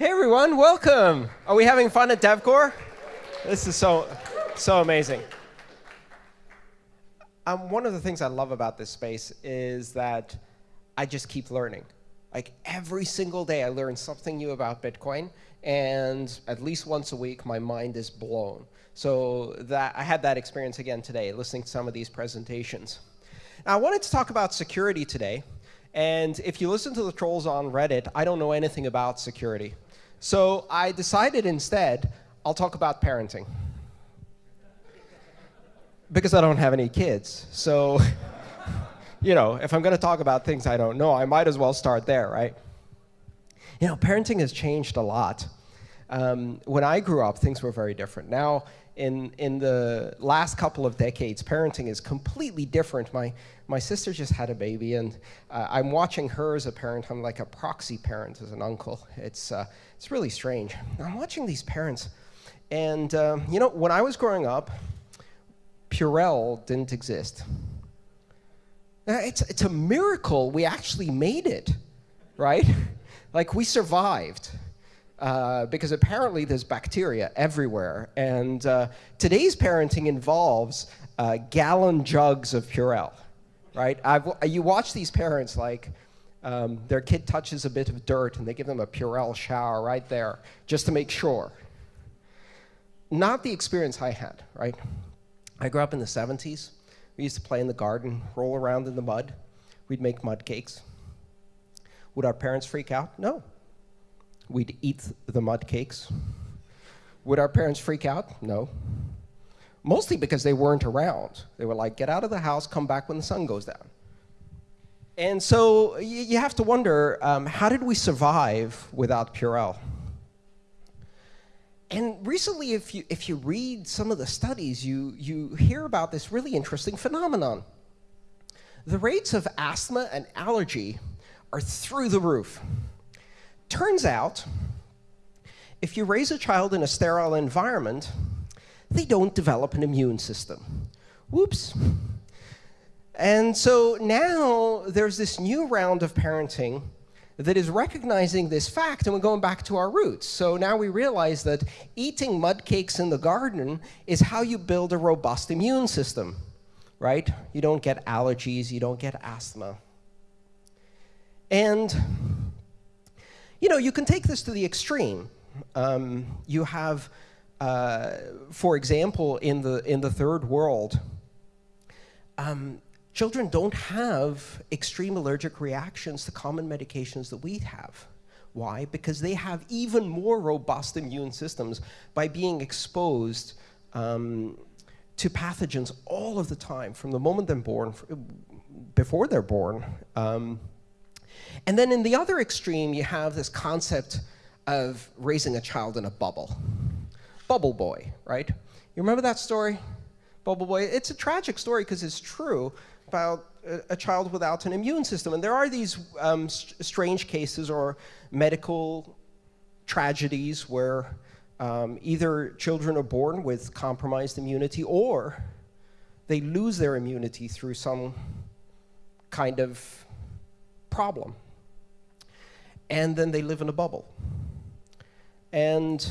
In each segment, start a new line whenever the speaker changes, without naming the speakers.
Hey everyone, welcome. Are we having fun at DevCore? This is so, so amazing. Um, one of the things I love about this space is that I just keep learning. Like every single day I learn something new about Bitcoin, and at least once a week my mind is blown. So that I had that experience again today, listening to some of these presentations. Now I wanted to talk about security today, and if you listen to the trolls on Reddit, I don't know anything about security. So I decided instead, I'll talk about parenting. Because I don't have any kids. So, you know, if I'm going to talk about things I don't know, I might as well start there, right? You know, parenting has changed a lot. Um, when I grew up, things were very different. Now, in, in the last couple of decades, parenting is completely different. My, my sister just had a baby, and uh, I'm watching her as a parent. I'm like a proxy parent as an uncle. It's, uh, it's really strange. I'm watching these parents, and um, you know, when I was growing up, Purell didn't exist. Uh, it's, it's a miracle we actually made it, right? like, we survived. Uh, because apparently there's bacteria everywhere. And uh, today's parenting involves uh, gallon jugs of Purell, right? I've, you watch these parents like um, their kid touches a bit of dirt and they give them a Purell shower right there just to make sure. Not the experience I had, right? I grew up in the 70s. We used to play in the garden, roll around in the mud. We'd make mud cakes. Would our parents freak out? No, we'd eat the mud cakes. Would our parents freak out? No. Mostly because they weren't around. They were like, get out of the house, come back when the sun goes down. And so you have to wonder, um, how did we survive without Purell? And recently, if you, if you read some of the studies, you, you hear about this really interesting phenomenon. The rates of asthma and allergy are through the roof. Turns out, if you raise a child in a sterile environment, they don't develop an immune system. Whoops. And so now there's this new round of parenting that is recognizing this fact, and we're going back to our roots. So now we realize that eating mud cakes in the garden is how you build a robust immune system, right? You don't get allergies, you don't get asthma. And you know, you can take this to the extreme. Um, you have, uh, for example, in the, in the third world, um, children don't have extreme allergic reactions to common medications that we have. Why? Because they have even more robust immune systems by being exposed um, to pathogens all of the time, from the moment they're born, before they're born. Um, and then in the other extreme, you have this concept of raising a child in a bubble. Bubble boy, right? You remember that story? Bubble boy. It's a tragic story because it's true about a, child without an immune system. And there are these um, strange cases or medical tragedies where um, either children are born with compromised immunity or they lose their immunity through some kind of problem. And then they live in a bubble. And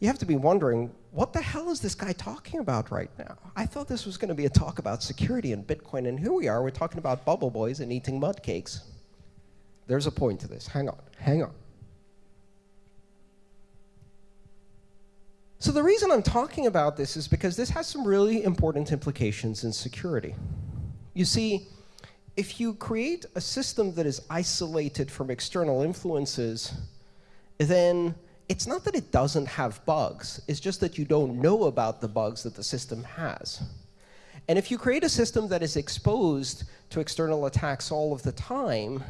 you have to be wondering, what the hell is this guy talking about right now? I thought this was going to be a talk about security and Bitcoin, and here we are, we're talking about bubble boys and eating mud cakes. There's a point to this. Hang on, hang on. So the reason I'm talking about this is because this has some really important implications in security. You see, if you create a system that is isolated from external influences, then it's not that it doesn't have bugs, it's just that you don't know about the bugs that the system has. And if you create a system that is exposed to external attacks all of the time,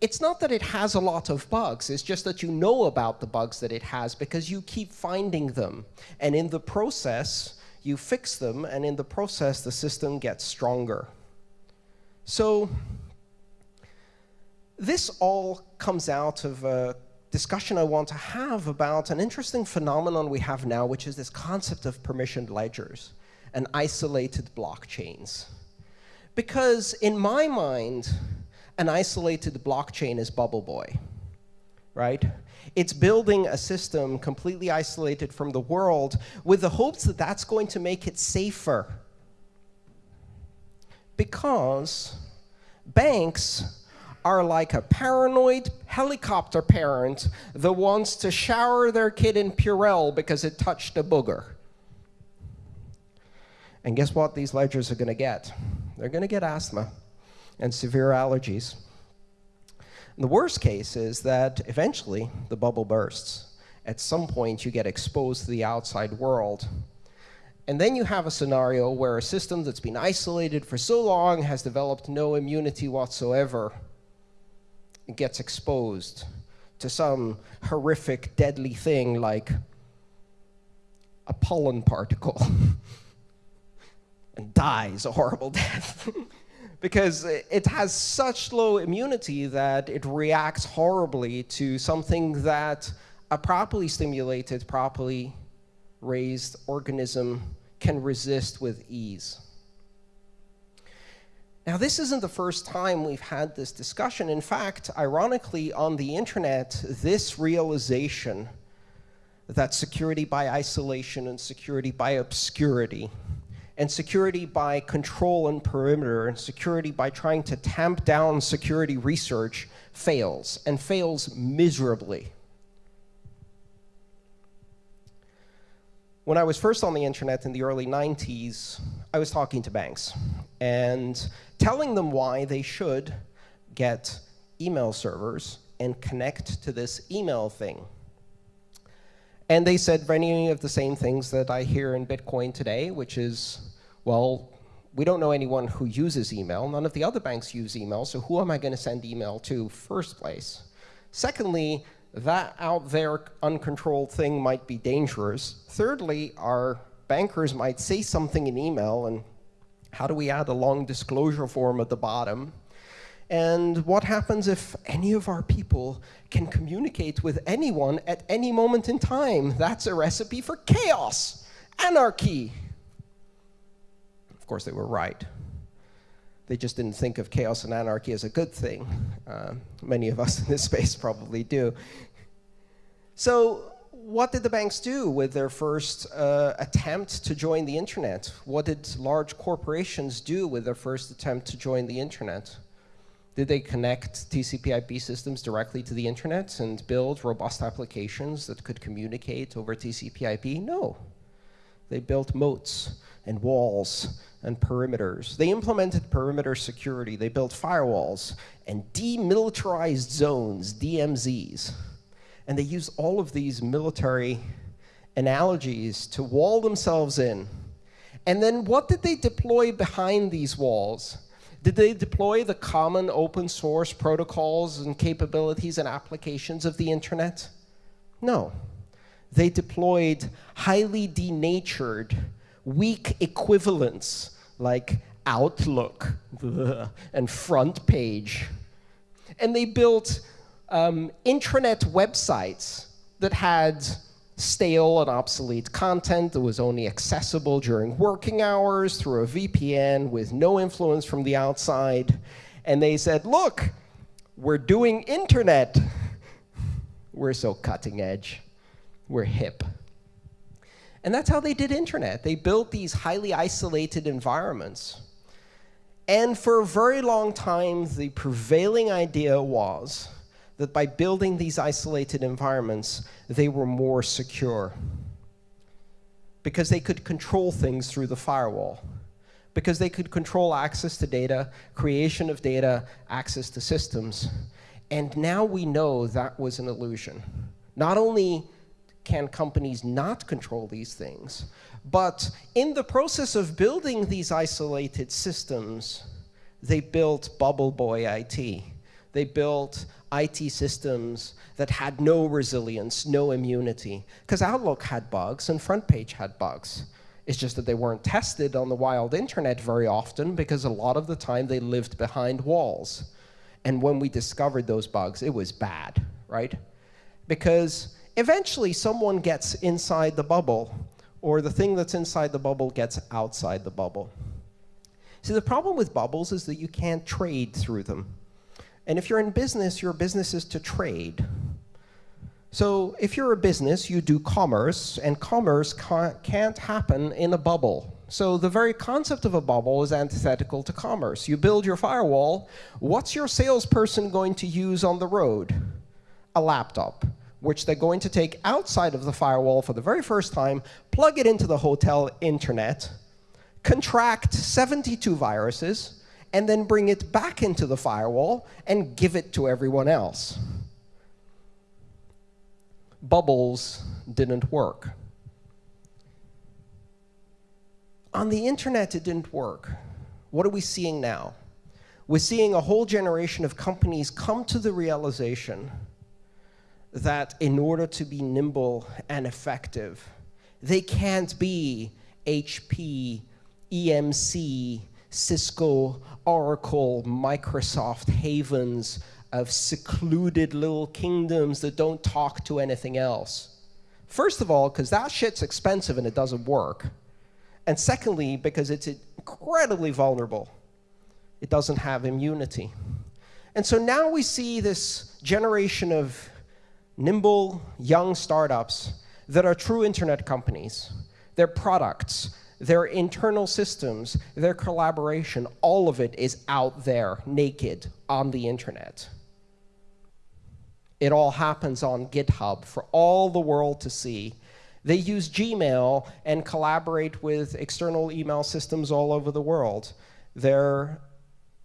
it's not that it has a lot of bugs, it's just that you know about the bugs that it has because you keep finding them. And in the process, you fix them, and in the process, the system gets stronger. So this all comes out of a discussion I want to have about an interesting phenomenon we have now, which is this concept of permissioned ledgers and isolated blockchains. Because in my mind, an isolated blockchain is Bubble Boy. right? It's building a system completely isolated from the world with the hopes that that's going to make it safer. Because banks are like a paranoid helicopter parent that wants to shower their kid in Purell because it touched a booger. And guess what these ledgers are going to get? They're going to get asthma and severe allergies. And the worst case is that eventually the bubble bursts. At some point, you get exposed to the outside world. And then you have a scenario where a system that's been isolated for so long has developed no immunity whatsoever gets exposed to some horrific, deadly thing like a pollen particle and dies a horrible death. because it has such low immunity that it reacts horribly to something that a properly stimulated, properly raised organism can resist with ease. Now, this isn't the first time we've had this discussion. In fact, ironically, on the internet, this realization that security by isolation and security by obscurity and security by control and perimeter, and security by trying to tamp down security research fails, and fails miserably. When I was first on the internet in the early 90s, I was talking to banks and telling them why they should get email servers and connect to this email thing. And they said many of the same things that I hear in Bitcoin today, which is, well, we don't know anyone who uses email. None of the other banks use email, so who am I going to send email to first place? Secondly, that out there uncontrolled thing might be dangerous. Thirdly, our bankers might say something in email, and how do we add a long disclosure form at the bottom? And what happens if any of our people can communicate with anyone at any moment in time? That's a recipe for chaos, anarchy. Of course, they were right. They just didn't think of chaos and anarchy as a good thing. Uh, many of us in this space probably do. So what did the banks do with their first uh, attempt to join the internet? What did large corporations do with their first attempt to join the internet? Did they connect TCP IP systems directly to the internet and build robust applications that could communicate over TCP IP? No. They built moats and walls and perimeters. They implemented perimeter security. They built firewalls and demilitarized zones, DMZs. And they used all of these military analogies to wall themselves in. And then what did they deploy behind these walls? Did they deploy the common open source protocols and capabilities and applications of the internet? No. They deployed highly denatured, weak equivalents like Outlook and Front Page. And they built um, intranet websites that had stale and obsolete content that was only accessible during working hours through a VPN with no influence from the outside. And they said, look, we're doing internet. we're so cutting edge. We're hip. And that's how they did internet. They built these highly isolated environments. And for a very long time, the prevailing idea was that by building these isolated environments, they were more secure. Because they could control things through the firewall. Because they could control access to data, creation of data, access to systems. And now we know that was an illusion. Not only can companies not control these things, but in the process of building these isolated systems, they built Bubble Boy IT. They built IT systems that had no resilience, no immunity. Because Outlook had bugs and Front Page had bugs. It's just that they weren't tested on the wild internet very often because a lot of the time they lived behind walls. And when we discovered those bugs, it was bad, right? Because eventually someone gets inside the bubble, or the thing that's inside the bubble gets outside the bubble. See, the problem with bubbles is that you can't trade through them. And if you're in business, your business is to trade. So if you're a business, you do commerce, and commerce can't happen in a bubble. So the very concept of a bubble is antithetical to commerce. You build your firewall, what's your salesperson going to use on the road? A laptop, which they're going to take outside of the firewall for the very first time, plug it into the hotel internet, contract 72 viruses, and then bring it back into the firewall and give it to everyone else. Bubbles didn't work. On the internet, it didn't work. What are we seeing now? We're seeing a whole generation of companies come to the realization that in order to be nimble and effective, they can't be HP, EMC, Cisco, Oracle, Microsoft havens of secluded little kingdoms that don't talk to anything else. First of all, because that shit's expensive and it doesn't work. And secondly, because it's incredibly vulnerable. It doesn't have immunity. And so now we see this generation of nimble, young startups that are true internet companies. Their products, their internal systems, their collaboration, all of it is out there, naked, on the internet. It all happens on GitHub for all the world to see. They use Gmail and collaborate with external email systems all over the world. Their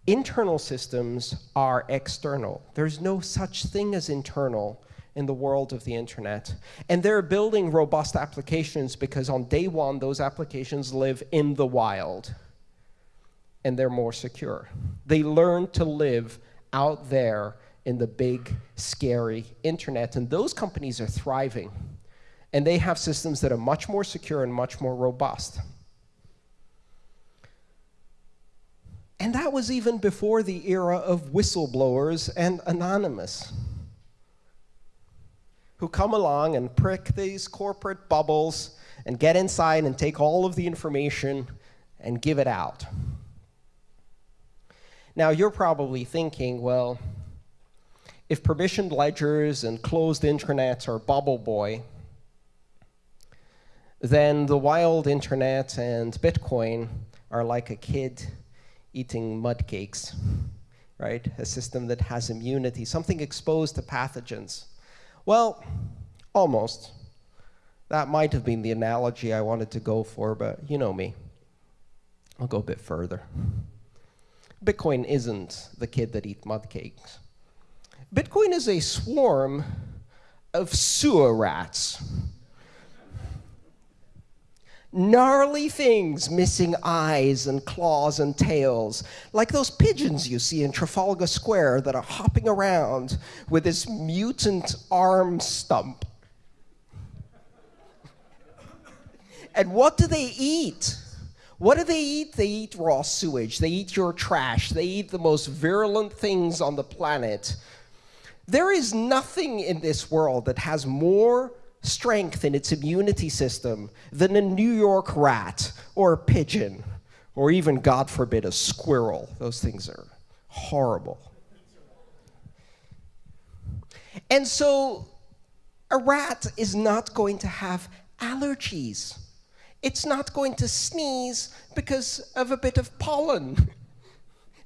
internal systems are external. There's no such thing as internal in the world of the internet. And they're building robust applications because on day one, those applications live in the wild. And they're more secure. They learn to live out there in the big, scary internet. And those companies are thriving. And they have systems that are much more secure and much more robust. And that was even before the era of whistleblowers and anonymous, who come along and prick these corporate bubbles and get inside and take all of the information and give it out. Now, you're probably thinking, well, if permissioned ledgers and closed intranets are bubble boy, then the wild internet and Bitcoin are like a kid eating mud cakes, right? A system that has immunity, something exposed to pathogens. Well, almost. That might have been the analogy I wanted to go for, but you know me. I'll go a bit further. Bitcoin isn't the kid that eats mud cakes. Bitcoin is a swarm of sewer rats gnarly things missing eyes and claws and tails, like those pigeons you see in Trafalgar Square that are hopping around with this mutant arm stump. and what do they eat? What do they eat? They eat raw sewage. They eat your trash. They eat the most virulent things on the planet. There is nothing in this world that has more strength in its immunity system than a New York rat or a pigeon or even, God forbid, a squirrel. Those things are horrible. And so a rat is not going to have allergies. It's not going to sneeze because of a bit of pollen.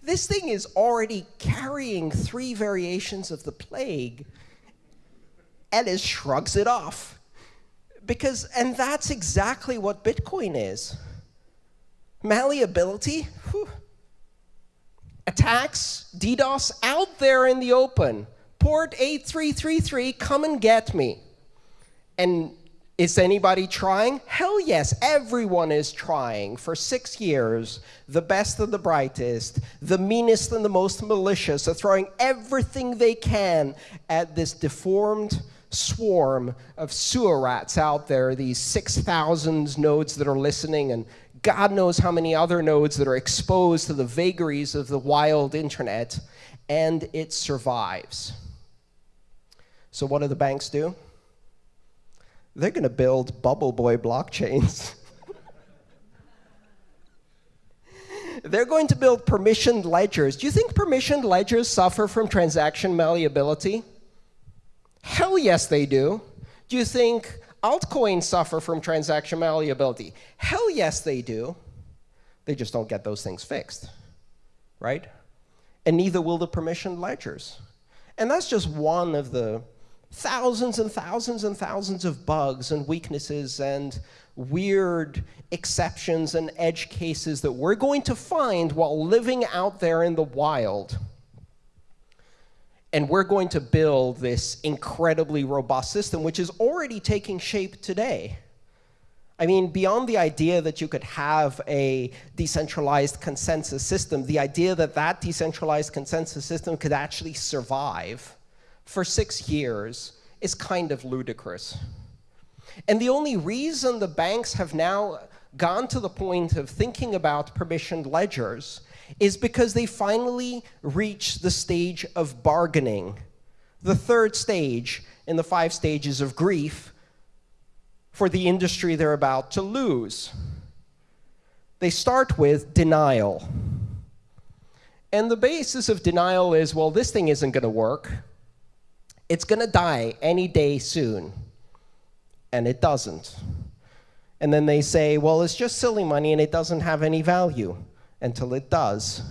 This thing is already carrying three variations of the plague it shrugs it off. Because, and that's exactly what Bitcoin is. Malleability, whew. attacks, DDoS out there in the open. Port 8333, come and get me. And is anybody trying? Hell yes, everyone is trying for six years. The best and the brightest, the meanest and the most malicious are throwing everything they can at this deformed swarm of sewer rats out there, these 6,000 nodes that are listening, and God knows how many other nodes that are exposed to the vagaries of the wild internet, and it survives. So what do the banks do? They're going to build bubble boy blockchains. They're going to build permissioned ledgers. Do you think permissioned ledgers suffer from transaction malleability? Hell yes, they do. Do you think altcoins suffer from transaction malleability? Hell yes, they do. They just don't get those things fixed, right? And neither will the permissioned ledgers. And that's just one of the thousands and thousands and thousands of bugs and weaknesses and weird exceptions and edge cases that we're going to find while living out there in the wild. And we're going to build this incredibly robust system, which is already taking shape today. I mean, beyond the idea that you could have a decentralized consensus system, the idea that that decentralized consensus system could actually survive for six years is kind of ludicrous. And the only reason the banks have now gone to the point of thinking about permissioned ledgers is because they finally reach the stage of bargaining, the third stage in the five stages of grief for the industry they're about to lose. They start with denial. And the basis of denial is, well, this thing isn't going to work. It's going to die any day soon and it doesn't. And then they say, well, it's just silly money and it doesn't have any value until it does.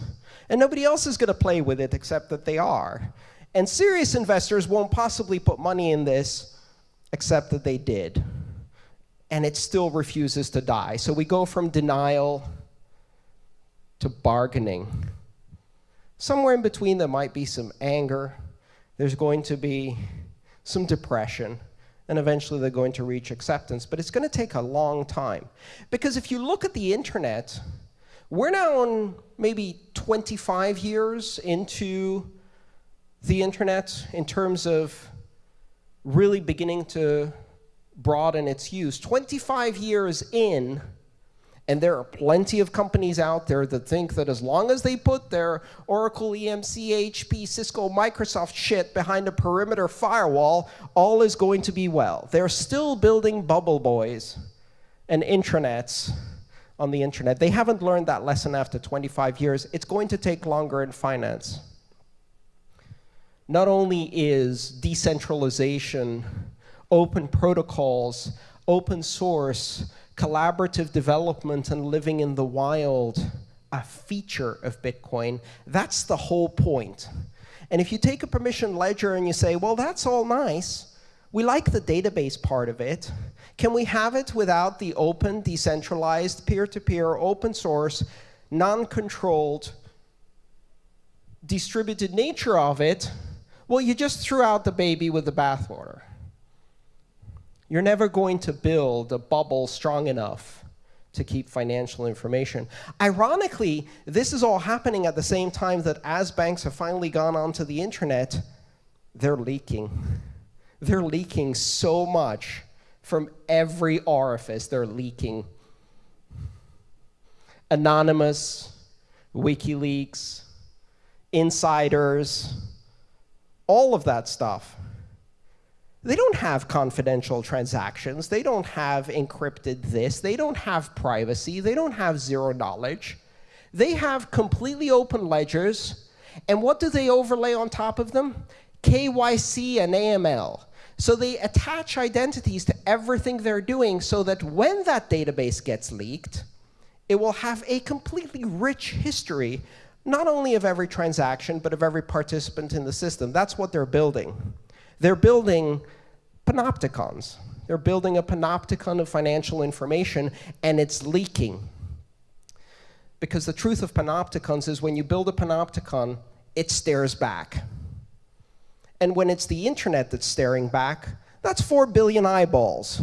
And nobody else is going to play with it except that they are. And serious investors won't possibly put money in this except that they did. And it still refuses to die. So we go from denial to bargaining. Somewhere in between, there might be some anger. There's going to be some depression and eventually they're going to reach acceptance. But it's going to take a long time. Because if you look at the internet, we're now on maybe 25 years into the internet in terms of really beginning to broaden its use. 25 years in, and there are plenty of companies out there that think that as long as they put their Oracle, EMC, HP, Cisco, Microsoft shit behind a perimeter firewall, all is going to be well. They're still building bubble boys and intranets on the internet. They haven't learned that lesson after 25 years. It's going to take longer in finance. Not only is decentralization, open protocols, open source, collaborative development and living in the wild a feature of Bitcoin. That's the whole point. And if you take a permission ledger and you say, well, that's all nice. We like the database part of it. Can we have it without the open, decentralized, peer-to-peer, -peer, open source, non-controlled, distributed nature of it? Well, you just threw out the baby with the bathwater. You're never going to build a bubble strong enough to keep financial information. Ironically, this is all happening at the same time that as banks have finally gone onto the internet, they're leaking. They're leaking so much from every orifice. They're leaking. Anonymous, WikiLeaks, insiders, all of that stuff they don't have confidential transactions. They don't have encrypted this. They don't have privacy. They don't have zero knowledge. They have completely open ledgers. And what do they overlay on top of them? KYC and AML. So they attach identities to everything they're doing so that when that database gets leaked, it will have a completely rich history, not only of every transaction, but of every participant in the system. That's what they're building. They're building panopticons. They're building a panopticon of financial information, and it's leaking. Because the truth of panopticons is when you build a panopticon, it stares back. And when it's the internet that's staring back, that's 4 billion eyeballs.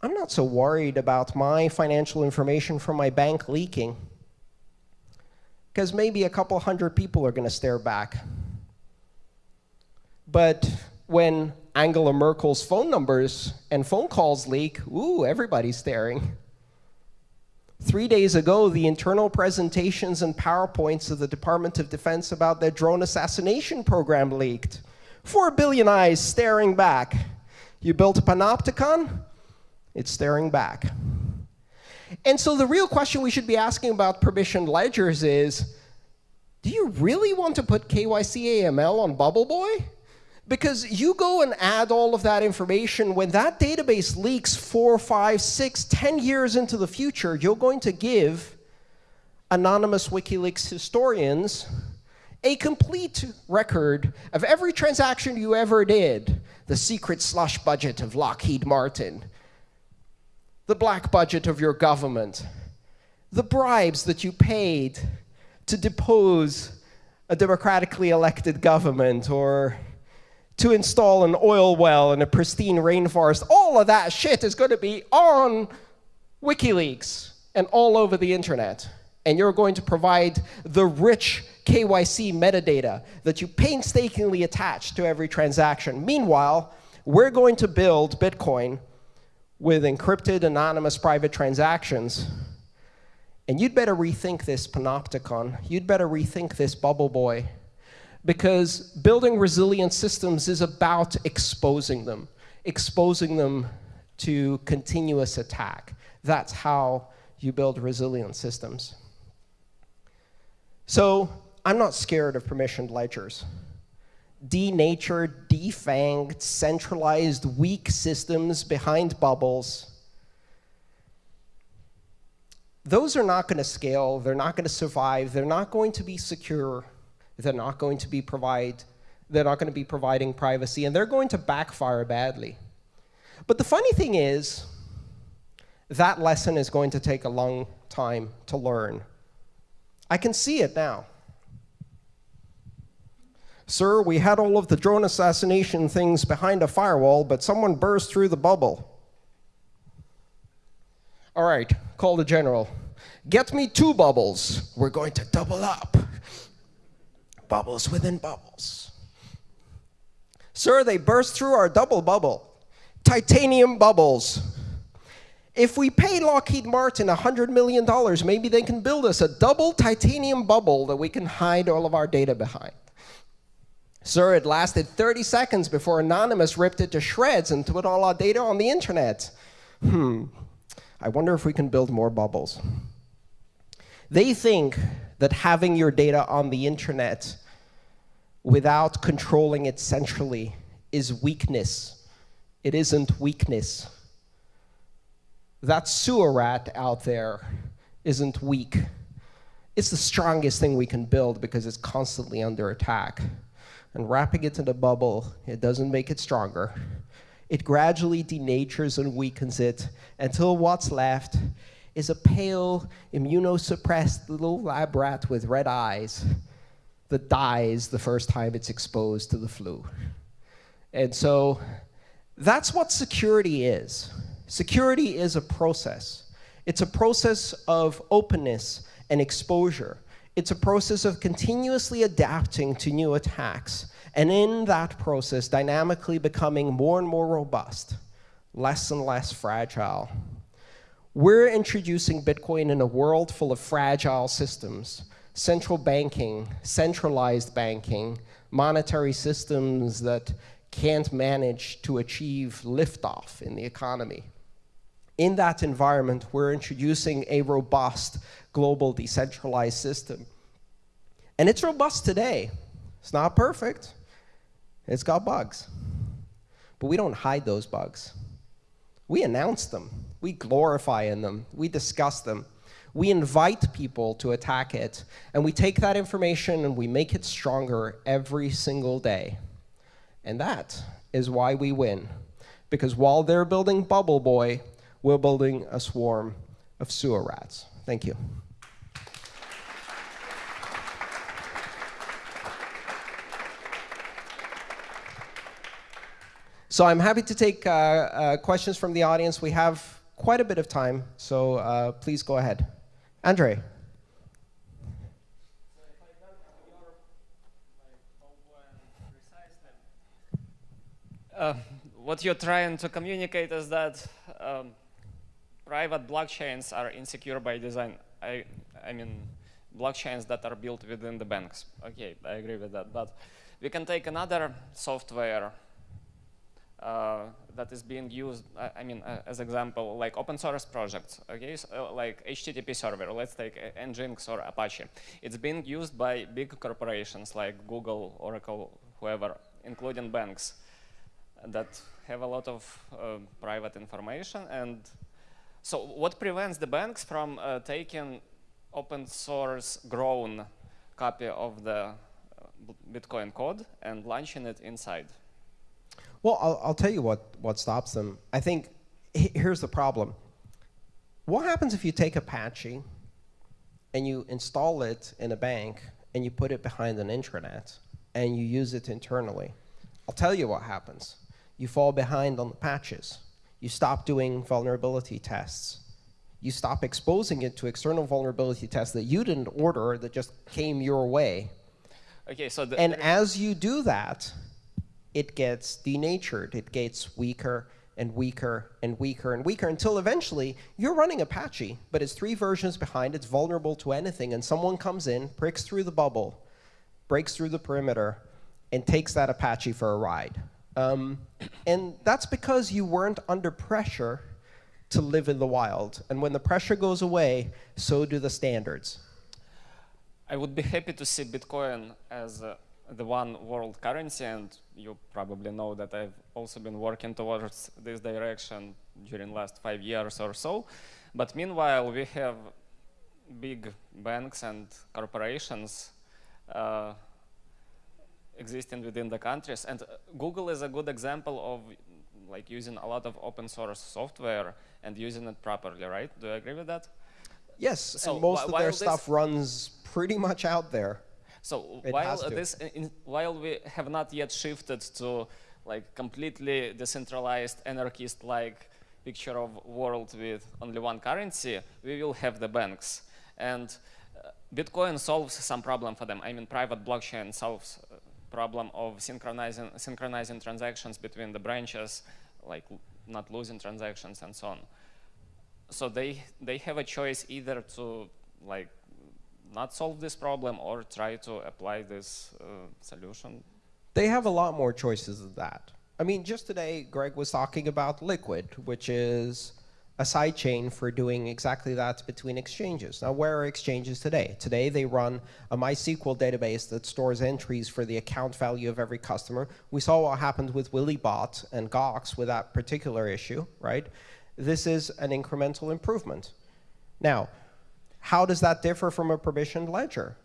I'm not so worried about my financial information from my bank leaking, because maybe a couple hundred people are going to stare back. But when Angela Merkel's phone numbers and phone calls leak, ooh, everybody's staring. Three days ago, the internal presentations and PowerPoints of the Department of Defense about their drone assassination program leaked. Four billion eyes staring back. You built a panopticon, it's staring back. And so the real question we should be asking about permissioned ledgers is, do you really want to put KYC AML on Bubble Boy? Because you go and add all of that information, when that database leaks four, five, six, ten years into the future, you're going to give anonymous WikiLeaks historians a complete record of every transaction you ever did, the secret slush budget of Lockheed Martin, the black budget of your government, the bribes that you paid to depose a democratically elected government or to install an oil well in a pristine rainforest, all of that shit is going to be on WikiLeaks and all over the internet. And you're going to provide the rich KYC metadata that you painstakingly attach to every transaction. Meanwhile, we're going to build Bitcoin with encrypted, anonymous private transactions. And you'd better rethink this panopticon. You'd better rethink this bubble boy because building resilient systems is about exposing them, exposing them to continuous attack. That's how you build resilient systems. So I'm not scared of permissioned ledgers. Denatured, defanged, centralized, weak systems behind bubbles. Those are not going to scale. They're not going to survive. They're not going to be secure. They're not going to be provide, they're not going to be providing privacy, and they're going to backfire badly. But the funny thing is, that lesson is going to take a long time to learn. I can see it now. Sir, we had all of the drone assassination things behind a firewall, but someone burst through the bubble. All right, call the general. Get me two bubbles. We're going to double up bubbles within bubbles. Sir, they burst through our double bubble. Titanium bubbles. If we pay Lockheed Martin $100 million, maybe they can build us a double titanium bubble that we can hide all of our data behind. Sir, it lasted 30 seconds before Anonymous ripped it to shreds and put all our data on the internet. Hmm, I wonder if we can build more bubbles. They think that having your data on the internet without controlling it centrally is weakness. It isn't weakness. That sewer rat out there isn't weak. It's the strongest thing we can build because it's constantly under attack. And wrapping it in a bubble, it doesn't make it stronger. It gradually denatures and weakens it until what's left is a pale, immunosuppressed little lab rat with red eyes that dies the first time it's exposed to the flu. And so that's what security is. Security is a process. It's a process of openness and exposure. It's a process of continuously adapting to new attacks. And in that process, dynamically becoming more and more robust, less and less fragile. We're introducing Bitcoin in a world full of fragile systems, central banking, centralized banking, monetary systems that can't manage to achieve liftoff in the economy. In that environment, we're introducing a robust global decentralized system. And it's robust today. It's not perfect. It's got bugs. But we don't hide those bugs. We announce them. We glorify in them. We discuss them. We invite people to attack it. And we take that information and we make it stronger every single day. And that is why we win. Because while they're building Bubble Boy, we're building a swarm of sewer rats. Thank you. So I'm happy to take uh, uh, questions from the audience. We have quite a bit of time, so uh, please go ahead. Andre.
Uh, what you're trying to communicate is that um, private blockchains are insecure by design. I, I mean, blockchains that are built within the banks. Okay, I agree with that. But we can take another software that is being used, uh, I mean, uh, as example, like open source projects, okay, so, like HTTP server, let's take Nginx or Apache. It's being used by big corporations like Google, Oracle, whoever including banks that have a lot of uh, private information. And so what prevents the banks from uh, taking open source grown copy of the uh, Bitcoin code and launching it inside?
Well, I'll, I'll tell you what, what stops them. I think here's the problem. What happens if you take Apache and you install it in a bank and you put it behind an intranet and you use it internally? I'll tell you what happens. You fall behind on the patches. You stop doing vulnerability tests. You stop exposing it to external vulnerability tests that you didn't order that just came your way.
Okay, so
and as you do that, it gets denatured. It gets weaker and weaker and weaker and weaker until eventually you're running Apache, but it's three versions behind, it's vulnerable to anything, and someone comes in, pricks through the bubble, breaks through the perimeter, and takes that Apache for a ride. Um, and that's because you weren't under pressure to live in the wild. And when the pressure goes away, so do the standards.
I would be happy to see Bitcoin as the one world currency, and you probably know that I've also been working towards this direction during last five years or so. But meanwhile, we have big banks and corporations uh, existing within the countries. And Google is a good example of like using a lot of open source software and using it properly, right? Do you agree with that?
Yes, so and most of their stuff runs pretty much out there.
So it while this, in, while we have not yet shifted to like completely decentralized anarchist-like picture of world with only one currency, we will have the banks. And uh, Bitcoin solves some problem for them. I mean, private blockchain solves uh, problem of synchronizing, synchronizing transactions between the branches, like not losing transactions and so on. So they, they have a choice either to like not solve this problem or try to apply this uh, solution?
They have a lot more choices than that. I mean, just today, Greg was talking about Liquid, which is a sidechain for doing exactly that between exchanges. Now, where are exchanges today? Today, they run a MySQL database that stores entries for the account value of every customer. We saw what happened with Willybot and Gox with that particular issue, right? This is an incremental improvement. Now, how does that differ from a permissioned ledger?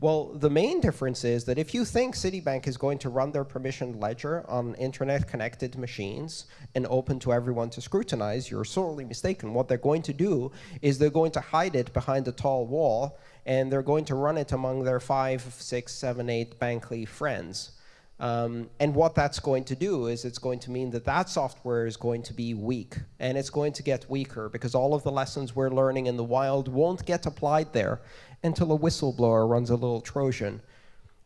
Well, the main difference is that if you think Citibank is going to run their permissioned ledger on internet-connected machines and open to everyone to scrutinize, you're sorely mistaken. What they're going to do is they're going to hide it behind a tall wall, and they're going to run it among their five, six, seven, eight Bankly friends. Um, and what that's going to do is it's going to mean that that software is going to be weak. And it's going to get weaker because all of the lessons we're learning in the wild won't get applied there until a whistleblower runs a little Trojan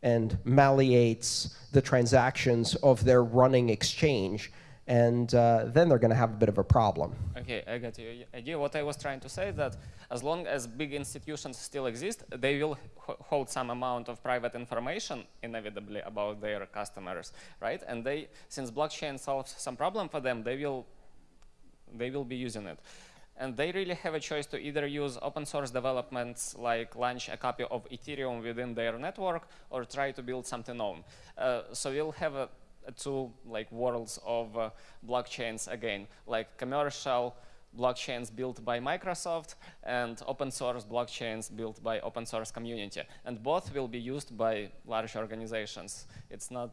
and malleates the transactions of their running exchange and uh, then they're going to have a bit of a problem.
Okay, I got your idea. What I was trying to say is that as long as big institutions still exist, they will hold some amount of private information inevitably about their customers, right? And they, since blockchain solves some problem for them, they will, they will be using it. And they really have a choice to either use open source developments like launch a copy of Ethereum within their network or try to build something own. Uh, so we'll have a two like worlds of uh, blockchains again, like commercial blockchains built by Microsoft and open source blockchains built by open source community. And both will be used by large organizations. It's not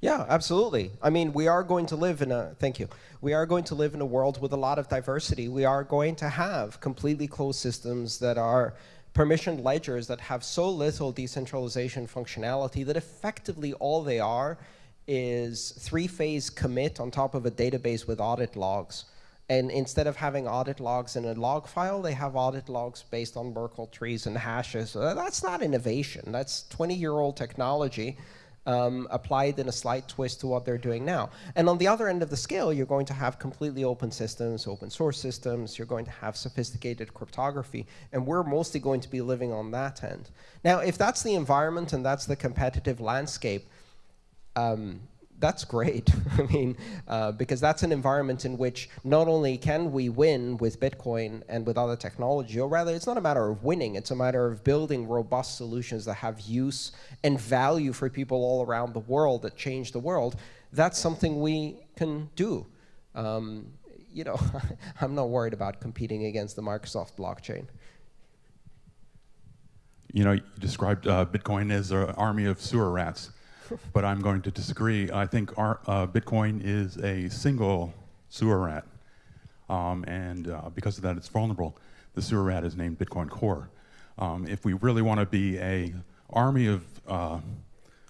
yeah, absolutely. I mean, we are going to live in a, thank you, we are going to live in a world with a lot of diversity. We are going to have completely closed systems that are permissioned ledgers that have so little decentralization functionality that effectively all they are is three-phase commit on top of a database with audit logs. And instead of having audit logs in a log file, they have audit logs based on Merkle trees and hashes. So that's not innovation. That's 20-year-old technology um, applied in a slight twist to what they're doing now. And on the other end of the scale, you're going to have completely open systems, open source systems. You're going to have sophisticated cryptography. And we're mostly going to be living on that end. Now, if that's the environment and that's the competitive landscape, um, that's great. I mean, uh, because that's an environment in which not only can we win with Bitcoin and with other technology, or rather, it's not a matter of winning, it's a matter of building robust solutions that have use and value for people all around the world that change the world. That's something we can do. Um, you know, I'm not worried about competing against the Microsoft blockchain.
You know, you described uh, Bitcoin as an army of sewer rats but I'm going to disagree. I think our, uh, Bitcoin is a single sewer rat. Um, and uh, because of that, it's vulnerable. The sewer rat is named Bitcoin Core. Um, if we really want to be a army of uh,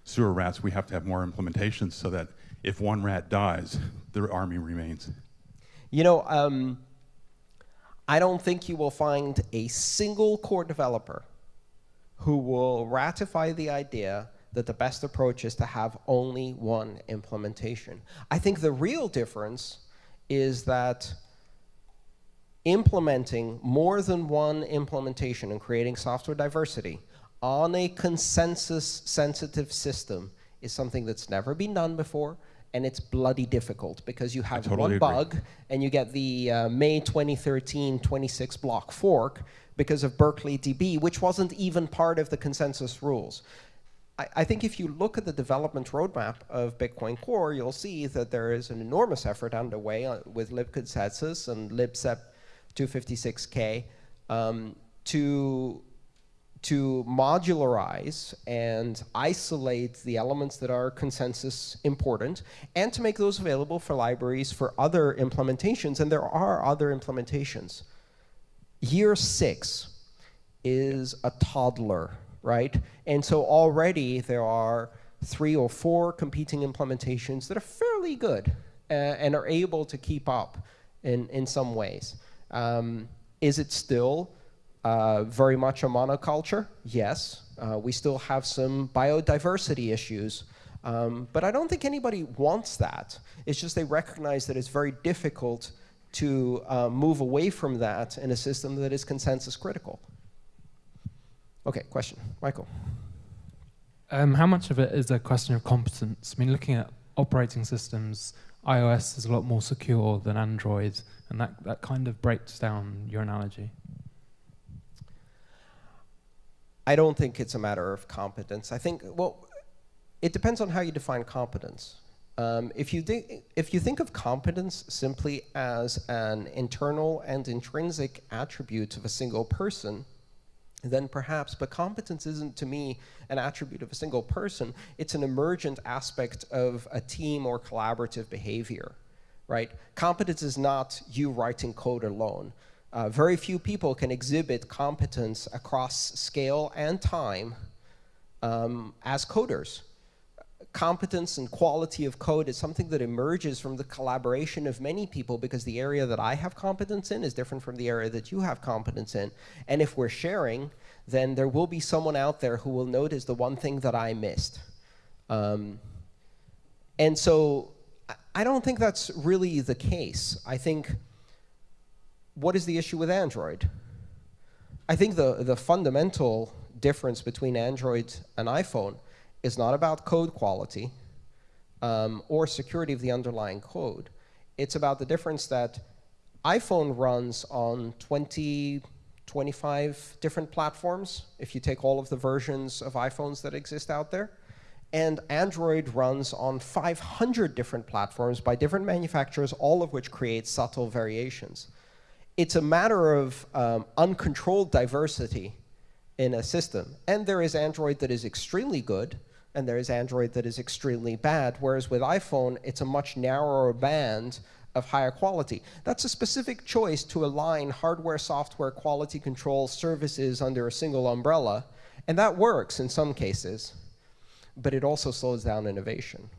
sewer rats, we have to have more implementations so that if one rat dies, the army remains.
You know, um, I don't think you will find a single core developer who will ratify the idea that the best approach is to have only one implementation. I think the real difference is that implementing more than one implementation and creating software diversity on a consensus-sensitive system is something that's never been done before, and it's bloody difficult because you have
totally
one
agree.
bug and you get the uh, May 2013 26 block fork because of Berkeley DB, which wasn't even part of the consensus rules. I, think if you look at the development roadmap of Bitcoin Core, you'll see that there is an enormous effort underway uh, with libconsensus and libsep 256k um, to to modularize and isolate the elements that are consensus important and to make those available for libraries for other implementations. And there are other implementations. Year six is a toddler right? And so already there are three or four competing implementations that are fairly good uh, and are able to keep up in, in some ways. Um, is it still uh, very much a monoculture? Yes. Uh, we still have some biodiversity issues. Um, but I don't think anybody wants that. It's just they recognize that it's very difficult to uh, move away from that in a system that is consensus critical. Okay, question. Michael.
Um, how much of it is a question of competence? I mean, looking at operating systems, iOS is a lot more secure than Android, and that, that kind of breaks down your analogy.
I don't think it's a matter of competence. I think, well, it depends on how you define competence. Um, if, you if you think of competence simply as an internal and intrinsic attribute of a single person, then perhaps, but competence isn't to me an attribute of a single person, it's an emergent aspect of a team or collaborative behavior, right? Competence is not you writing code alone. Uh, very few people can exhibit competence across scale and time um, as coders competence and quality of code is something that emerges from the collaboration of many people because the area that I have competence in is different from the area that you have competence in. And if we're sharing, then there will be someone out there who will notice the one thing that I missed. Um, and so I don't think that's really the case. I think, what is the issue with Android? I think the, the fundamental difference between Android and iPhone is not about code quality um, or security of the underlying code. It's about the difference that iPhone runs on 20, 25 different platforms, if you take all of the versions of iPhones that exist out there. And Android runs on 500 different platforms by different manufacturers, all of which create subtle variations. It's a matter of um, uncontrolled diversity in a system. And there is Android that is extremely good, and there is Android that is extremely bad, whereas with iPhone, it's a much narrower band of higher quality. That's a specific choice to align hardware, software, quality control services under a single umbrella, and that works in some cases, but it also slows down innovation.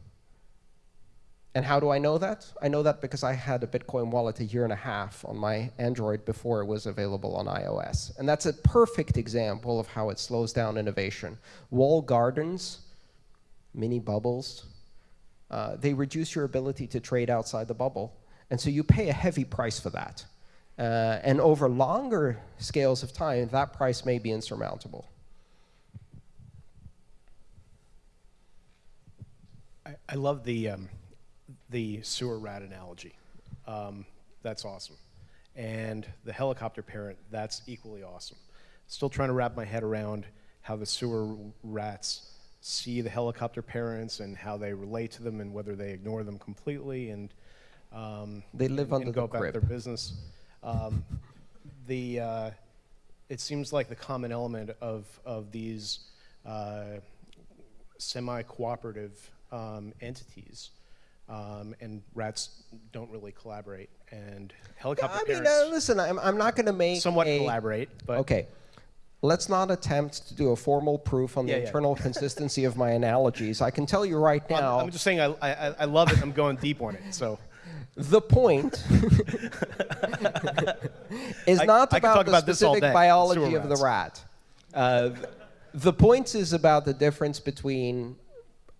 And how do I know that? I know that because I had a Bitcoin wallet a year and a half on my Android before it was available on iOS. And that's a perfect example of how it slows down innovation. Wall gardens mini bubbles, uh, they reduce your ability to trade outside the bubble. And so you pay a heavy price for that. Uh, and over longer scales of time, that price may be insurmountable.
I, I love the, um, the sewer rat analogy. Um, that's awesome. And the helicopter parent, that's equally awesome. Still trying to wrap my head around how the sewer rats see the helicopter parents and how they relate to them and whether they ignore them completely and um,
They live under
and go
the
about
crib.
their business. Um, the uh, it seems like the common element of of these uh, semi-cooperative um, entities. Um, and rats don't really collaborate, and helicopter
I mean,
parents
uh, listen, I'm, I'm not going to make
somewhat
a,
collaborate, but
Okay. Let's not attempt to do a formal proof on the
Yeah, yeah.
internal consistency of my analogies. I can tell you right
I'm,
now,
I'm just saying I, I, I love it. I'm going deep on it. So
the point is not
I
about
talk
the
about
specific
day,
biology of the rat. Uh, the point is about the difference between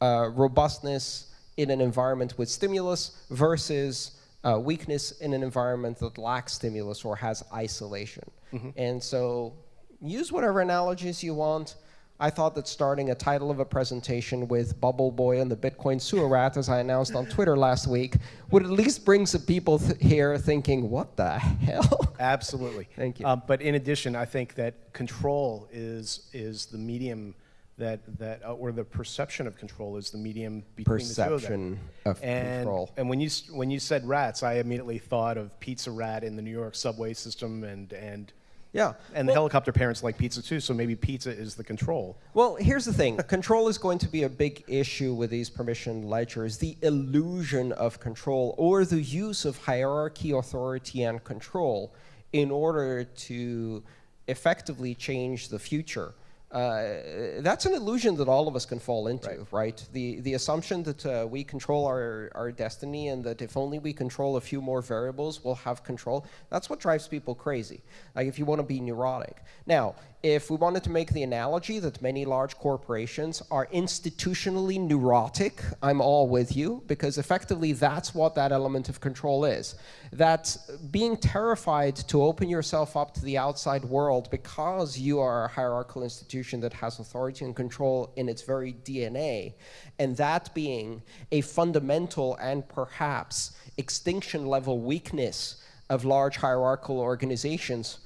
uh, robustness in an environment with stimulus versus uh, weakness in an environment that lacks stimulus or has isolation.
Mm-hmm.
And so use whatever analogies you want. I thought that starting a title of a presentation with Bubble Boy and the Bitcoin sewer rat, as I announced on Twitter last week, would at least bring some people th- here thinking, what the hell?
Absolutely.
Thank you.
Um, but in addition, I think that control is is the medium that that uh, or the perception of control is the medium between the two of
Perception of
and,
control.
And when you when you said rats, I immediately thought of Pizza Rat in the New York subway system, and and
Yeah.
and the helicopter parents like pizza too. So maybe pizza is the control.
Well, here's the thing control is going to be a big issue with these permission ledgers. The illusion of control or the use of hierarchy, authority, and control in order to effectively change the future. Uh, that's an illusion that all of us can fall into, right? The, the assumption that uh, we control our, our destiny and that if only we control a few more variables, we'll have control, that's what drives people crazy. Like if you want to be neurotic. Now, if we wanted to make the analogy that many large corporations are institutionally neurotic, I'm all with you, because effectively that's what that element of control is. That being terrified to open yourself up to the outside world because you are a hierarchical institution that has authority and control in its very DNA, and that being a fundamental and perhaps extinction level weakness of large hierarchical organizations,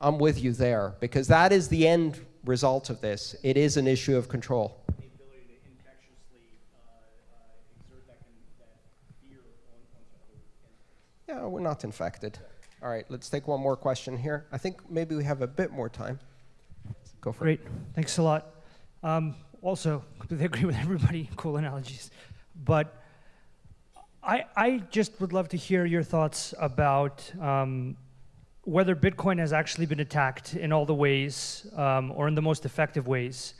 I'm with you there because that is the end result of this. It is an issue of control.
The ability to infectiously exert that, fear
Yeah, we're not infected. All right, let's take one more question here. I think maybe we have a bit more time. Go for it.
Great, thanks a lot. Um, also, completely agree with everybody. Cool analogies, but I I just would love to hear your thoughts about um, whether Bitcoin has actually been attacked in all the ways um, or in the most effective ways.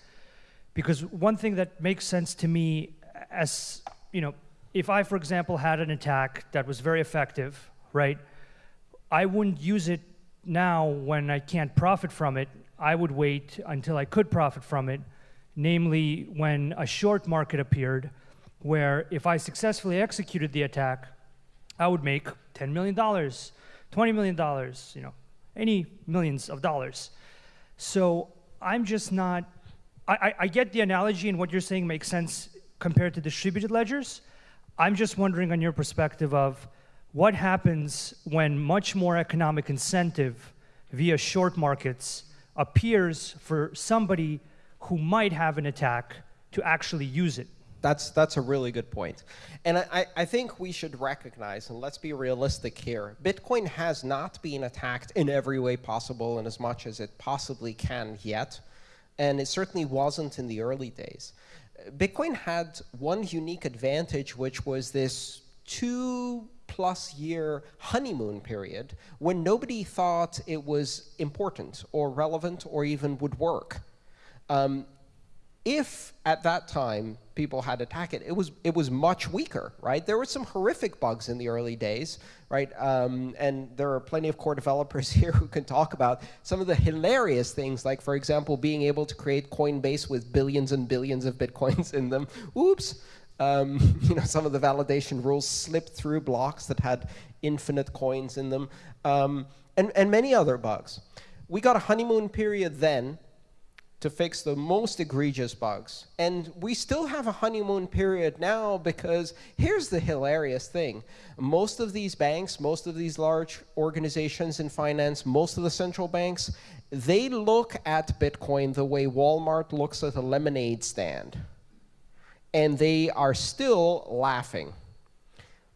Because one thing that makes sense to me, as you know, if I, for example, had an attack that was very effective, right? I wouldn't use it now when I can't profit from it. I would wait until I could profit from it, namely when a short market appeared, where if I successfully executed the attack, I would make $10 million, $20 million, you know, any millions of dollars. So I'm just not, I, I, I get the analogy and what you're saying makes sense compared to distributed ledgers. I'm just wondering on your perspective of what happens when much more economic incentive via short markets appears for somebody who might have an attack to actually use it.
That's that's a really good point, and I, I- think we should recognize and let's be realistic here. Bitcoin has not been attacked in every way possible and as much as it possibly can yet, and it certainly wasn't in the early days. Bitcoin had one unique advantage, which was this two plus year honeymoon period when nobody thought it was important or relevant or even would work. Um, if at that time people had attacked it, it was it was much weaker, right? There were some horrific bugs in the early days, right? Um, and there are plenty of core developers here who can talk about some of the hilarious things, like for example, being able to create Coinbase with billions and billions of bitcoins in them. Oops. Um, you know, some of the validation rules slipped through blocks that had infinite coins in them, um, and, and many other bugs. We got a honeymoon period then, to fix the most egregious bugs. And we still have a honeymoon period now because here's the hilarious thing. Most of these banks, most of these large organizations in finance, most of the central banks, they look at Bitcoin the way Walmart looks at a lemonade stand. And they are still laughing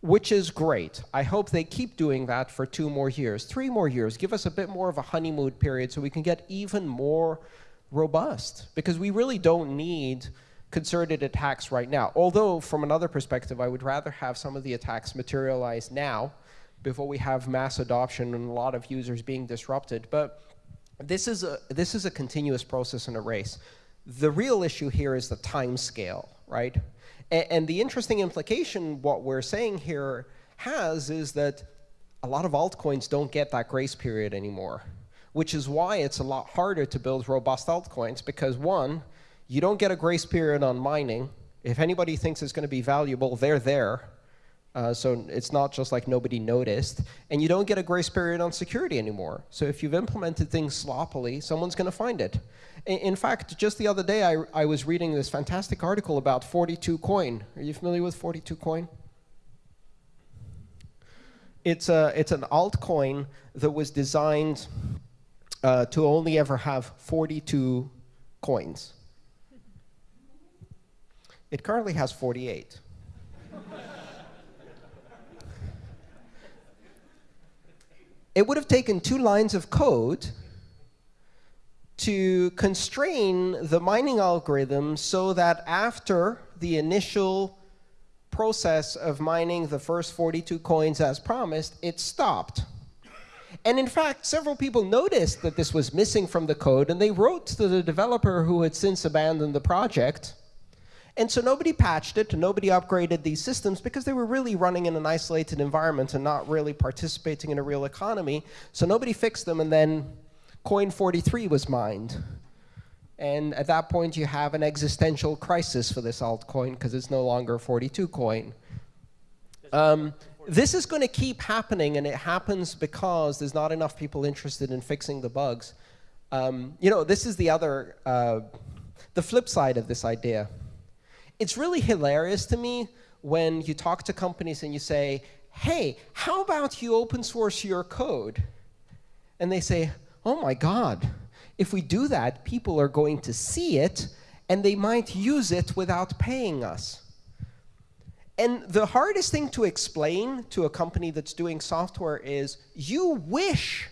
which is great. I hope they keep doing that for two more years, three more years. Give us a bit more of a honeymoon period so we can get even more robust because we really don't need concerted attacks right now. Although, from another perspective, I would rather have some of the attacks materialize now before we have mass adoption and a lot of users being disrupted. But this is a, this is a continuous process and a race. The real issue here is the time scale, right? And, and the interesting implication what we're saying here has is that a lot of altcoins don't get that grace period anymore which is why it's a lot harder to build robust altcoins because one, you don't get a grace period on mining. If anybody thinks it's going to be valuable, they're there. Uh, so it's not just like nobody noticed. And you don't get a grace period on security anymore. So if you've implemented things sloppily, someone's going to find it. In, fact, just the other day, I, I was reading this fantastic article about 42 coin. Are you familiar with 42 coin? It's, a, it's an altcoin that was designed uh, to only ever have 42 coins. It currently has 48. it would have taken two lines of code to constrain the mining algorithm so that after the initial process of mining the first 42 coins as promised, it stopped. And in fact, several people noticed that this was missing from the code, and they wrote to the developer who had since abandoned the project. And so nobody patched it, and nobody upgraded these systems because they were really running in an isolated environment and not really participating in a real economy. So nobody fixed them, and then coin 43 was mined. And at that point, you have an existential crisis for this altcoin because it's no longer 42 coin. Um, this is going to keep happening, and it happens because there's not enough people interested in fixing the bugs. Um, you know, this is the other, uh, the flip side of this idea. It's really hilarious to me when you talk to companies and you say, hey, how about you open source your code? And they say, oh my God, if we do that, people are going to see it, and they might use it without paying us. And the hardest thing to explain to a company that's doing software is you wish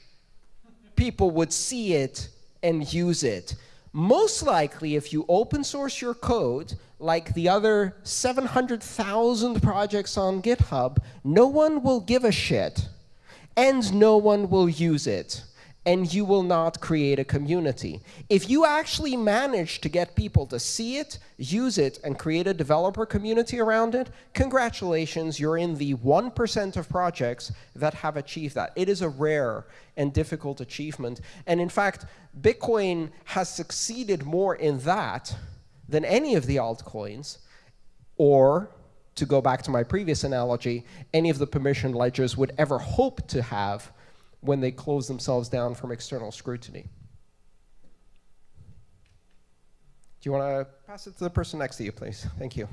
people would see it and use it. Most likely, if you open source your code, like the other 700,000 projects on GitHub, no one will give a shit, and no one will use it and you will not create a community. If you actually manage to get people to see it, use it, and create a developer community around it, congratulations, you're in the 1% of projects that have achieved that. It is a rare and difficult achievement. And in fact, Bitcoin has succeeded more in that than any of the altcoins, or to go back to my previous analogy, any of the permission ledgers would ever hope to have when they close themselves down from external scrutiny. Do you want to pass it to the person next to you, please? Thank you.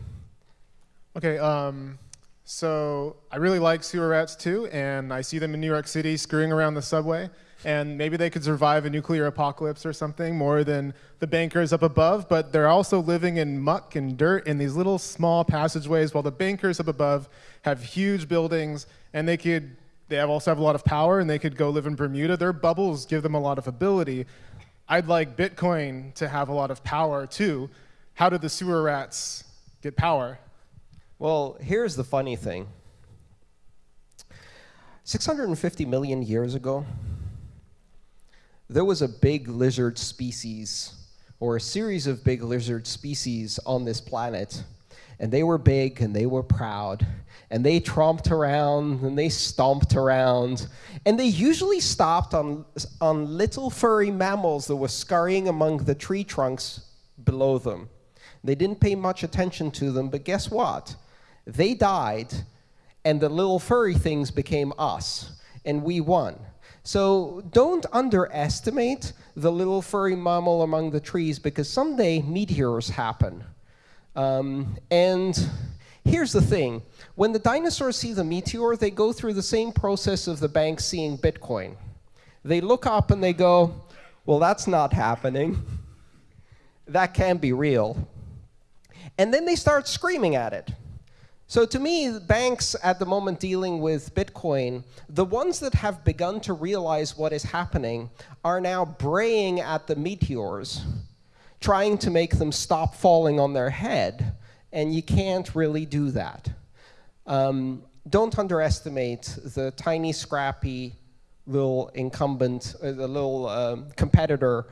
Okay, um, so I really like sewer rats too, and I see them in New York City screwing around the subway, and maybe they could survive a nuclear apocalypse or something more than the bankers up above, but they're also living in muck and dirt in these little small passageways while the bankers up above have huge buildings, and they could they also have a lot of power and they could go live in Bermuda. Their bubbles give them a lot of ability. I'd like Bitcoin to have a lot of power too. How did the sewer rats get power?
Well, here's the funny thing. 650 million years ago, there was a big lizard species, or a series of big lizard species on this planet. And they were big and they were proud and they tromped around and they stomped around. And they usually stopped on, on little furry mammals that were scurrying among the tree trunks below them. They didn't pay much attention to them, but guess what? They died, and the little furry things became us, and we won. So don't underestimate the little furry mammal among the trees because someday meteors happen. Um, and here's the thing. When the dinosaurs see the meteor, they go through the same process of the bank seeing Bitcoin. They look up and they go, well, that's not happening. That can't be real. And then they start screaming at it. So to me, banks at the moment dealing with Bitcoin, the ones that have begun to realize what is happening are now braying at the meteors, trying to make them stop falling on their head, and you can't really do that. Um, don't underestimate the tiny, scrappy little incumbent, uh, the little um, competitor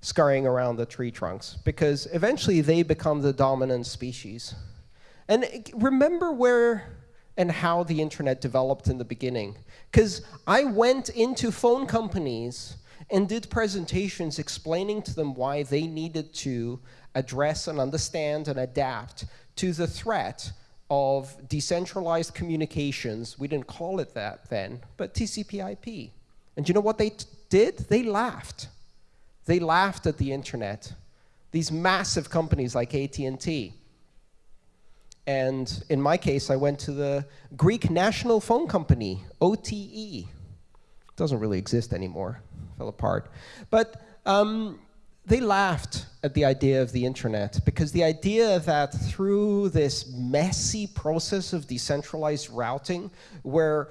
scurrying around the tree trunks, because eventually they become the dominant species. And remember where and how the internet developed in the beginning. Because I went into phone companies and did presentations explaining to them why they needed to address and understand and adapt to the threat of decentralized communications. We didn't call it that then, but TCP IP. And you know what they did? They laughed. They laughed at the internet. These massive companies like AT&T and in my case, I went to the Greek national phone company, OTE. It Doesn't really exist anymore, fell apart. But um, they laughed at the idea of the internet because the idea that through this messy process of decentralized routing, where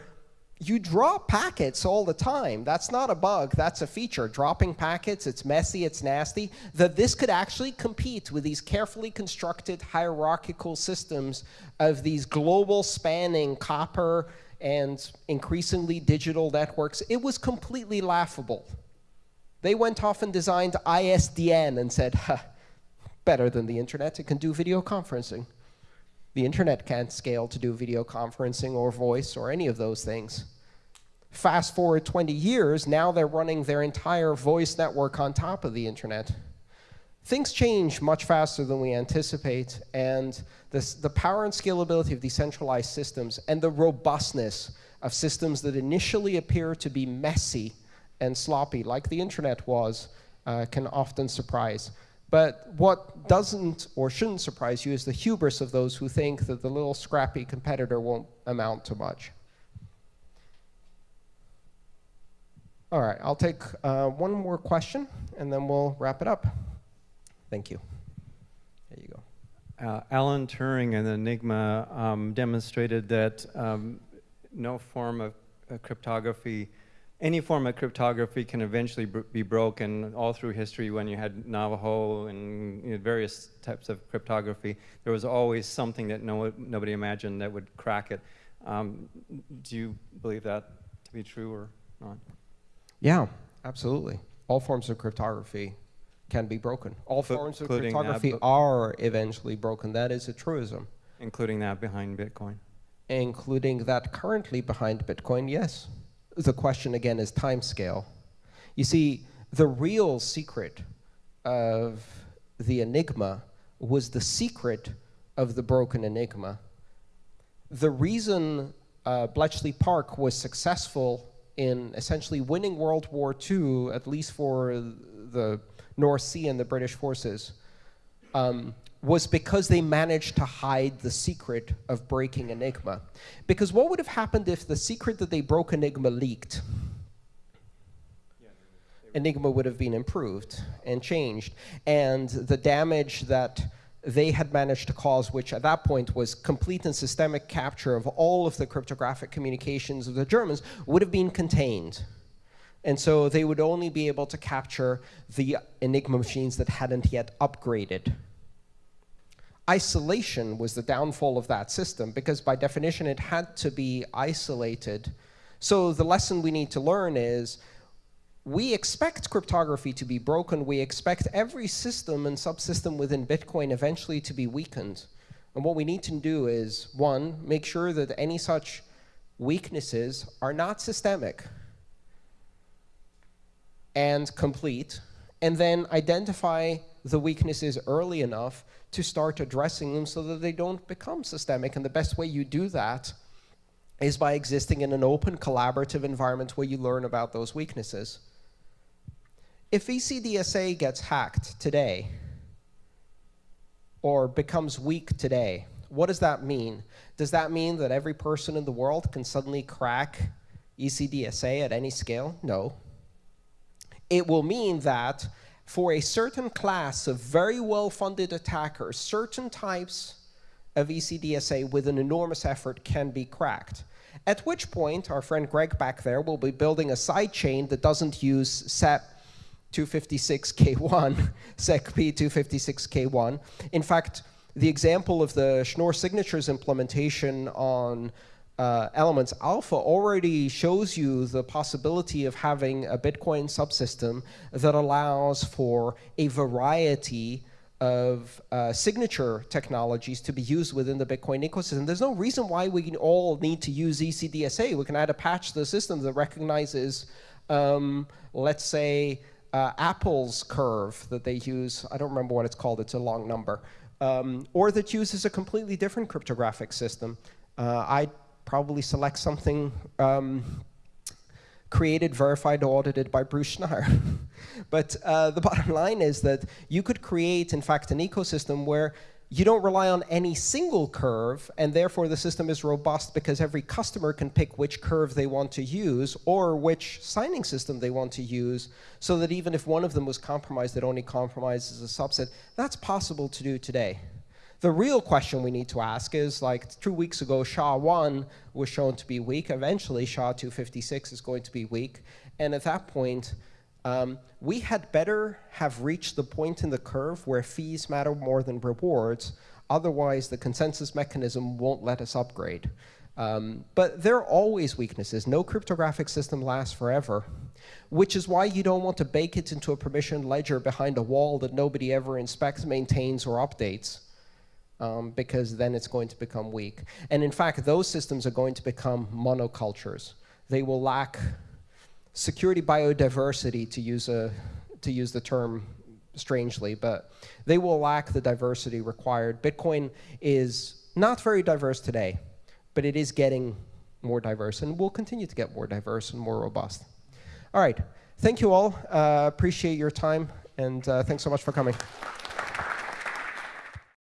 you drop packets all the time. That's not a bug, that's a feature. Dropping packets, it's messy, it's nasty. That this could actually compete with these carefully constructed hierarchical systems of these global spanning copper and increasingly digital networks. It was completely laughable. They went off and designed ISDN and said, better than the internet, it can do video conferencing. The internet can't scale to do video conferencing or voice or any of those things. Fast forward 20 years, now they're running their entire voice network on top of the internet. Things change much faster than we anticipate, and this, the power and scalability of decentralized systems and the robustness of systems that initially appear to be messy and sloppy, like the internet was, uh, can often surprise. But what doesn't or shouldn't surprise you is the hubris of those who think that the little scrappy competitor won't amount to much. All right, I'll take uh, one more question and then we'll wrap it up. Thank you. There you go.
Uh, Alan Turing and Enigma um, demonstrated that um, no form of uh, cryptography any form of cryptography can eventually be broken all through history when you had Navajo and you know, various types of cryptography. There was always something that no, nobody imagined that would crack it. Um, do you believe that to be true or not?
Yeah, absolutely. All forms of cryptography can be broken. All forms of cryptography are eventually broken. That is a truism.
Including that behind Bitcoin?
Including that currently behind Bitcoin, yes the question again is time scale. You see, the real secret of the enigma was the secret of the broken enigma. The reason uh, Bletchley Park was successful in essentially winning World War II, at least for the North Sea and the British forces, um, was because they managed to hide the secret of breaking Enigma. Because what would have happened if the secret that they broke Enigma leaked? Enigma would have been improved and changed. And the damage that they had managed to cause, which at that point was complete and systemic capture of all of the cryptographic communications of the Germans, would have been contained. And so they would only be able to capture the Enigma machines that hadn't yet upgraded isolation was the downfall of that system because by definition it had to be isolated. So the lesson we need to learn is we expect cryptography to be broken. We expect every system and subsystem within Bitcoin eventually to be weakened. And what we need to do is, one, make sure that any such weaknesses are not systemic and complete, and then identify the weaknesses early enough to start addressing them so that they don't become systemic. And the best way you do that is by existing in an open, collaborative environment where you learn about those weaknesses. If ECDSA gets hacked today, or becomes weak today, what does that mean? Does that mean that every person in the world can suddenly crack ECDSA at any scale? No. It will mean that for a certain class of very well-funded attackers, certain types of ECDSA with an enormous effort can be cracked. At which point, our friend Greg back there will be building a sidechain that doesn't use SEP 256K1, SECP 256K1. In fact, the example of the Schnorr signatures implementation on uh, Elements Alpha already shows you the possibility of having a Bitcoin subsystem that allows for a variety of uh, signature technologies to be used within the Bitcoin ecosystem. There's no reason why we all need to use ECDSA. We can add a patch to the system that recognizes, um, let's say, uh, Apple's curve that they use. I don't remember what it's called. It's a long number. Um, or that uses a completely different cryptographic system. Uh, I probably select something um, created, verified, audited by Bruce Schneier. but uh, the bottom line is that you could create, in fact, an ecosystem where you don't rely on any single curve, and therefore the system is robust because every customer can pick which curve they want to use or which signing system they want to use, so that even if one of them was compromised, it only compromises a subset. That's possible to do today. The real question we need to ask is, like two weeks ago, SHA-1 was shown to be weak. Eventually, SHA-256 is going to be weak. And at that point, um, we had better have reached the point in the curve where fees matter more than rewards. Otherwise, the consensus mechanism won't let us upgrade. Um, but there are always weaknesses. No cryptographic system lasts forever, which is why you don't want to bake it into a permissioned ledger behind a wall that nobody ever inspects, maintains, or updates um, because then it's going to become weak. And in fact, those systems are going to become monocultures. They will lack security biodiversity, to use, a, to use the term strangely, but they will lack the diversity required. Bitcoin is not very diverse today, but it is getting more diverse and will continue to get more diverse and more robust. All right, thank you all. Uh, appreciate your time, and uh, thanks so much for coming.